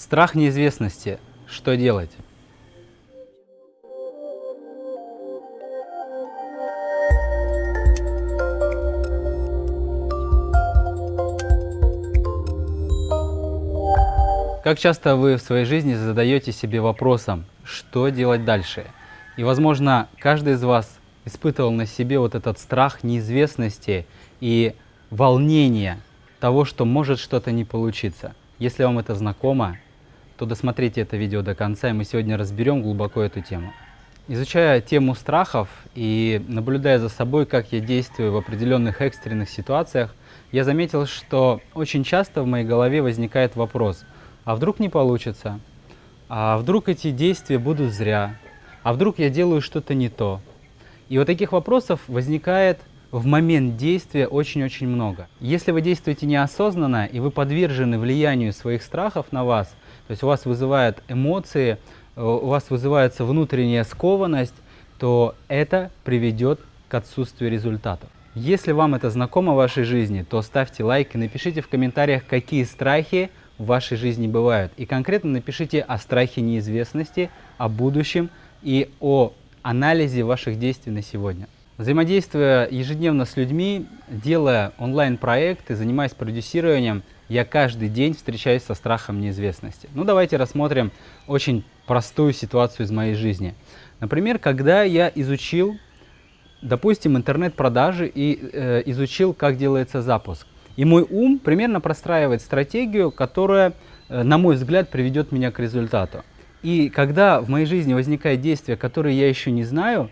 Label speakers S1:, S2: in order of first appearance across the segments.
S1: Страх неизвестности. Что делать? Как часто вы в своей жизни задаете себе вопросом, что делать дальше? И, возможно, каждый из вас испытывал на себе вот этот страх неизвестности и волнение того, что может что-то не получиться. Если вам это знакомо, то досмотрите это видео до конца, и мы сегодня разберем глубоко эту тему. Изучая тему страхов и наблюдая за собой, как я действую в определенных экстренных ситуациях, я заметил, что очень часто в моей голове возникает вопрос, а вдруг не получится? А вдруг эти действия будут зря? А вдруг я делаю что-то не то? И вот таких вопросов возникает в момент действия очень-очень много. Если вы действуете неосознанно и вы подвержены влиянию своих страхов на вас, то есть у вас вызывают эмоции, э, у вас вызывается внутренняя скованность, то это приведет к отсутствию результатов. Если вам это знакомо в вашей жизни, то ставьте лайк и напишите в комментариях, какие страхи в вашей жизни бывают. И конкретно напишите о страхе неизвестности, о будущем и о анализе ваших действий на сегодня. Взаимодействуя ежедневно с людьми, делая онлайн-проекты, занимаясь продюсированием, я каждый день встречаюсь со страхом неизвестности. Ну, давайте рассмотрим очень простую ситуацию из моей жизни. Например, когда я изучил, допустим, интернет-продажи и э, изучил, как делается запуск. И мой ум примерно простраивает стратегию, которая, э, на мой взгляд, приведет меня к результату. И когда в моей жизни возникает действие, которое я еще не знаю,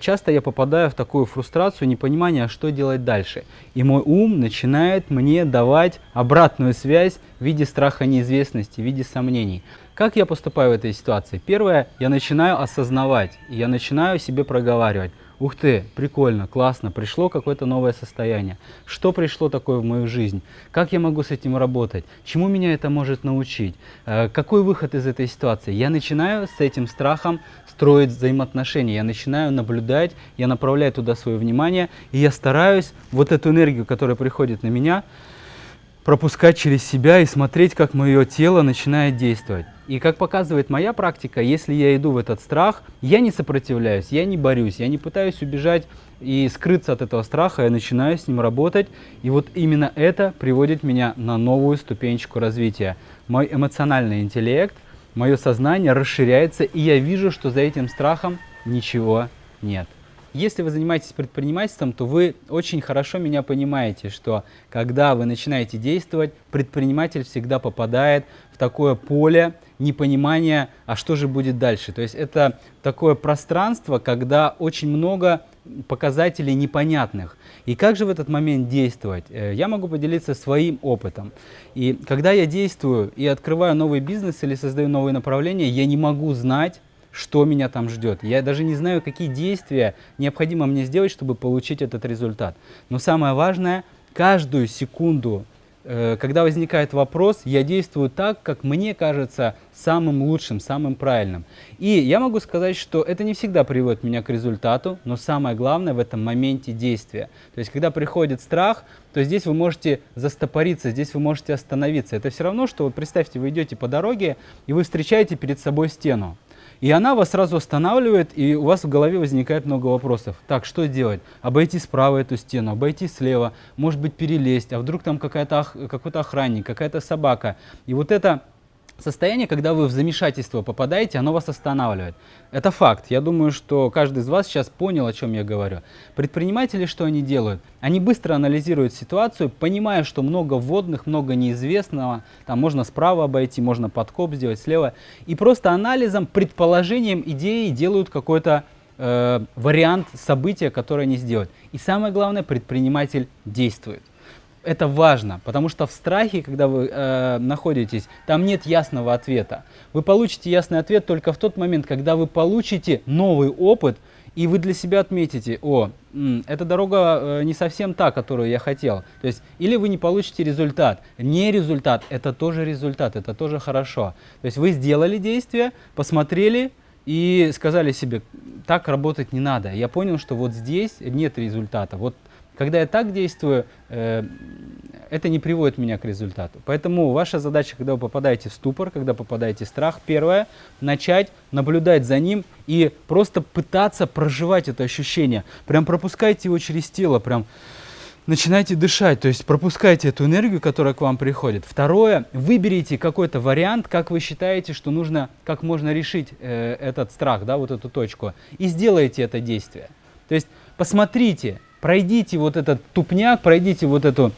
S1: часто я попадаю в такую фрустрацию, непонимание, что делать дальше. И мой ум начинает мне давать обратную связь в виде страха неизвестности, в виде сомнений. Как я поступаю в этой ситуации? Первое, я начинаю осознавать, я начинаю себе проговаривать. Ух ты, прикольно, классно, пришло какое-то новое состояние. Что пришло такое в мою жизнь? Как я могу с этим работать? Чему меня это может научить? Э, какой выход из этой ситуации? Я начинаю с этим страхом строить взаимоотношения, я начинаю наблюдать, я направляю туда свое внимание, и я стараюсь вот эту энергию, которая приходит на меня, пропускать через себя и смотреть, как мое тело начинает действовать. И как показывает моя практика, если я иду в этот страх, я не сопротивляюсь, я не борюсь, я не пытаюсь убежать и скрыться от этого страха, я начинаю с ним работать. И вот именно это приводит меня на новую ступенечку развития. Мой эмоциональный интеллект, мое сознание расширяется, и я вижу, что за этим страхом ничего нет. Если вы занимаетесь предпринимательством, то вы очень хорошо меня понимаете, что когда вы начинаете действовать, предприниматель всегда попадает в такое поле непонимания, а что же будет дальше. То есть это такое пространство, когда очень много показателей непонятных. И как же в этот момент действовать? Э, я могу поделиться своим опытом. И когда я действую и открываю новый бизнес или создаю новые направления, я не могу знать, что меня там ждет. Я даже не знаю, какие действия необходимо мне сделать, чтобы получить этот результат. Но самое важное, каждую секунду, э, когда возникает вопрос, я действую так, как мне кажется самым лучшим, самым правильным. И я могу сказать, что это не всегда приводит меня к результату, но самое главное в этом моменте действия. То есть, когда приходит страх, то здесь вы можете застопориться, здесь вы можете остановиться. Это все равно, что вот представьте, вы идете по дороге, и вы встречаете перед собой стену. И она вас сразу останавливает, и у вас в голове возникает много вопросов. Так, что делать? Обойти справа эту стену, обойти слева, может быть перелезть, а вдруг там какой-то охранник, какая-то собака. И вот это состояние, когда вы в замешательство попадаете, оно вас останавливает. Это факт. Я думаю, что каждый из вас сейчас понял, о чем я говорю. Предприниматели что они делают? Они быстро анализируют ситуацию, понимая, что много вводных, много неизвестного. Там можно справа обойти, можно подкоп сделать слева. И просто анализом, предположением, идеей делают какой-то э, вариант события, которое они сделают. И самое главное, предприниматель действует это важно, потому что в страхе, когда вы э, находитесь, там нет ясного ответа. Вы получите ясный ответ только в тот момент, когда вы получите новый опыт, и вы для себя отметите, о, эта дорога э, не совсем та, которую я хотел. То есть, или вы не получите результат. Не результат, это тоже результат, это тоже хорошо. То есть, вы сделали действие, посмотрели и сказали себе, так работать не надо. Я понял, что вот здесь нет результата. Вот Когда я так действую, э, это не приводит меня к результату. Поэтому ваша задача, когда вы попадаете в ступор, когда попадаете в страх, первое, начать наблюдать за ним и просто пытаться проживать это ощущение. Прям пропускайте его через тело, прям начинайте дышать, то есть пропускайте эту энергию, которая к вам приходит. Второе, выберите какой-то вариант, как вы считаете, что нужно, как можно решить э, этот страх, да, вот эту точку, и сделайте это действие. То есть посмотрите, пройдите вот этот тупняк, пройдите вот эту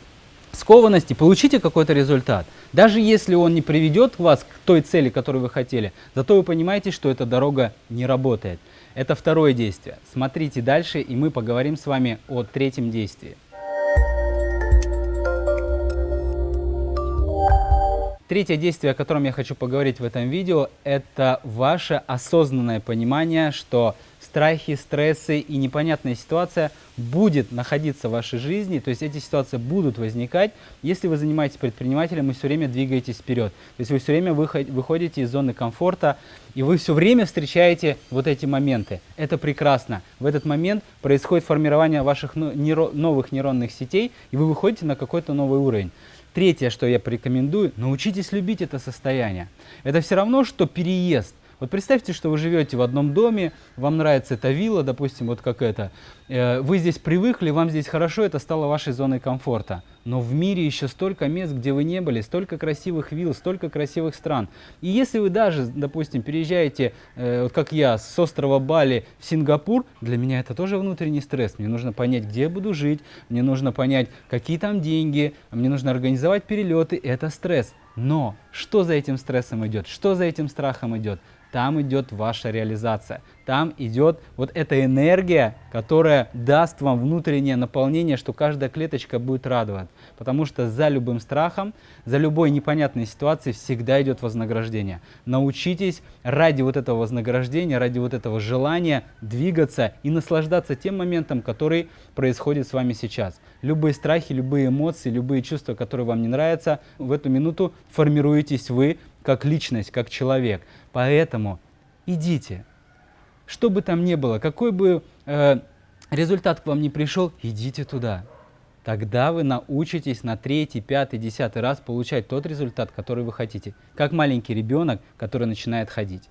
S1: скованность и получите какой-то результат. Даже если он не приведет вас к той цели, которую вы хотели, зато вы понимаете, что эта дорога не работает. Это второе действие. Смотрите дальше, и мы поговорим с вами о третьем действии. Третье действие, о котором я хочу поговорить в этом видео, это ваше осознанное понимание, что страхи, стрессы и непонятная ситуация будет находиться в вашей жизни, то есть эти ситуации будут возникать, если вы занимаетесь предпринимателем и все время двигаетесь вперед. То есть вы все время выходите из зоны комфорта, и вы все время встречаете вот эти моменты. Это прекрасно. В этот момент происходит формирование ваших новых нейронных сетей, и вы выходите на какой-то новый уровень. Третье, что я порекомендую, научитесь любить это состояние. Это все равно, что переезд. Вот представьте, что вы живете в одном доме, вам нравится эта вилла, допустим, вот как это. Э, вы здесь привыкли, вам здесь хорошо, это стало вашей зоной комфорта. Но в мире еще столько мест, где вы не были, столько красивых вилл, столько красивых стран. И если вы даже, допустим, переезжаете, э, вот как я, с острова Бали в Сингапур, для меня это тоже внутренний стресс. Мне нужно понять, где я буду жить, мне нужно понять, какие там деньги, мне нужно организовать перелеты. Это стресс. Но что за этим стрессом идет? Что за этим страхом идет? Там идет ваша реализация. Там идет вот эта энергия, которая даст вам внутреннее наполнение, что каждая клеточка будет радовать. Потому что за любым страхом, за любой непонятной ситуацией всегда идет вознаграждение. Научитесь ради вот этого вознаграждения, ради вот этого желания двигаться и наслаждаться тем моментом, который происходит с вами сейчас. Любые страхи, любые эмоции, любые чувства, которые вам не нравятся, в эту минуту формируетесь вы как личность, как человек. Поэтому идите. Что бы там ни было, какой бы э, результат к вам не пришел, идите туда. Тогда вы научитесь на третий, пятый, десятый раз получать тот результат, который вы хотите. Как маленький ребенок, который начинает ходить.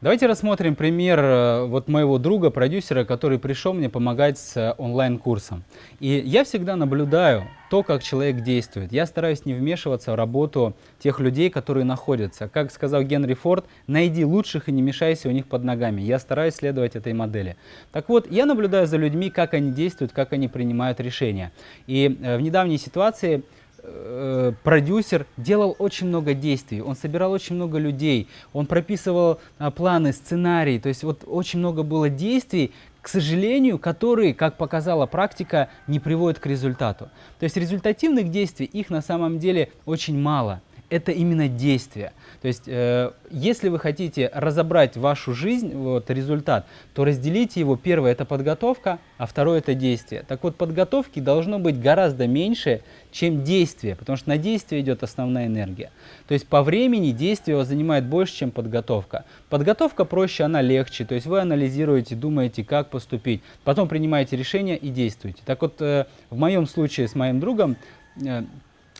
S1: Давайте рассмотрим пример э, вот моего друга, продюсера, который пришел мне помогать с э, онлайн-курсом. И я всегда наблюдаю то, как человек действует. Я стараюсь не вмешиваться в работу тех людей, которые находятся. Как сказал Генри Форд, найди лучших и не мешайся у них под ногами. Я стараюсь следовать этой модели. Так вот, я наблюдаю за людьми, как они действуют, как они принимают решения. И э, в недавней ситуации э, продюсер делал очень много действий, он собирал очень много людей, он прописывал э, планы, сценарии, то есть вот очень много было действий, к сожалению, которые, как показала практика, не приводят к результату. То есть результативных действий их на самом деле очень мало это именно действие. То есть, э, если вы хотите разобрать вашу жизнь, вот результат, то разделите его. Первое – это подготовка, а второе – это действие. Так вот, подготовки должно быть гораздо меньше, чем действие, потому что на действие идет основная энергия. То есть, по времени действие занимает больше, чем подготовка. Подготовка проще, она легче. То есть, вы анализируете, думаете, как поступить, потом принимаете решение и действуете. Так вот, э, в моем случае с моим другом, э,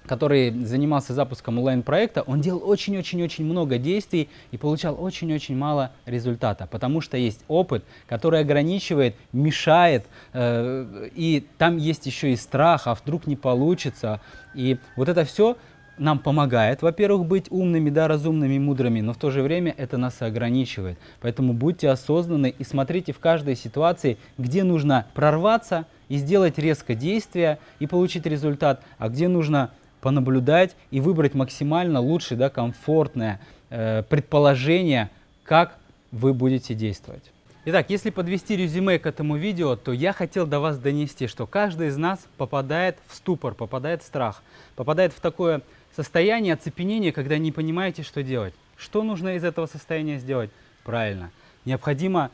S1: который занимался запуском онлайн-проекта, он делал очень-очень-очень много действий и получал очень-очень мало результата, потому что есть опыт, который ограничивает, мешает, э, и там есть еще и страх, а вдруг не получится. И вот это все нам помогает, во-первых, быть умными, да, разумными, мудрыми, но в то же время это нас ограничивает. Поэтому будьте осознанны и смотрите в каждой ситуации, где нужно прорваться и сделать резко действие и получить результат, а где нужно понаблюдать и выбрать максимально лучшее, да, комфортное э, предположение, как вы будете действовать. Итак, если подвести резюме к этому видео, то я хотел до вас донести, что каждый из нас попадает в ступор, попадает в страх, попадает в такое состояние оцепенения, когда не понимаете, что делать. Что нужно из этого состояния сделать? Правильно. Необходимо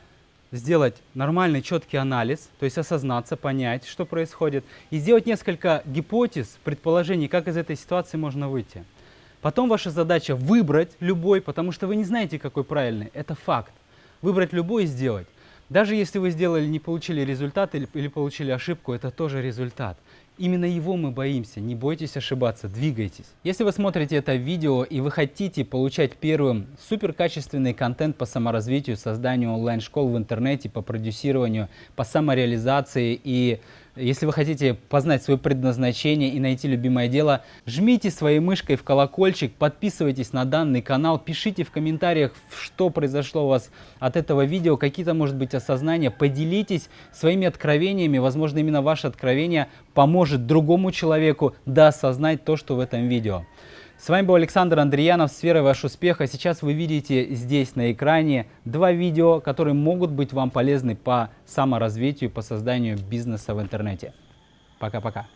S1: сделать нормальный четкий анализ, то есть осознаться, понять, что происходит, и сделать несколько гипотез, предположений, как из этой ситуации можно выйти. Потом ваша задача выбрать любой, потому что вы не знаете, какой правильный. Это факт. Выбрать любой и сделать. Даже если вы сделали, не получили результат или, или получили ошибку, это тоже результат. Именно его мы боимся. Не бойтесь ошибаться, двигайтесь. Если вы смотрите это видео и вы хотите получать первым суперкачественный контент по саморазвитию, созданию онлайн-школ в интернете, по продюсированию, по самореализации и если вы хотите познать свое предназначение и найти любимое дело, жмите своей мышкой в колокольчик, подписывайтесь на данный канал, пишите в комментариях, что произошло у вас от этого видео, какие-то, может быть, осознания, поделитесь своими откровениями, возможно, именно ваше откровение поможет другому человеку доосознать то, что в этом видео. С вами был Александр Андреянов с верой ваш успех. А сейчас вы видите здесь на экране два видео, которые могут быть вам полезны по саморазвитию, по созданию бизнеса в интернете. Пока-пока.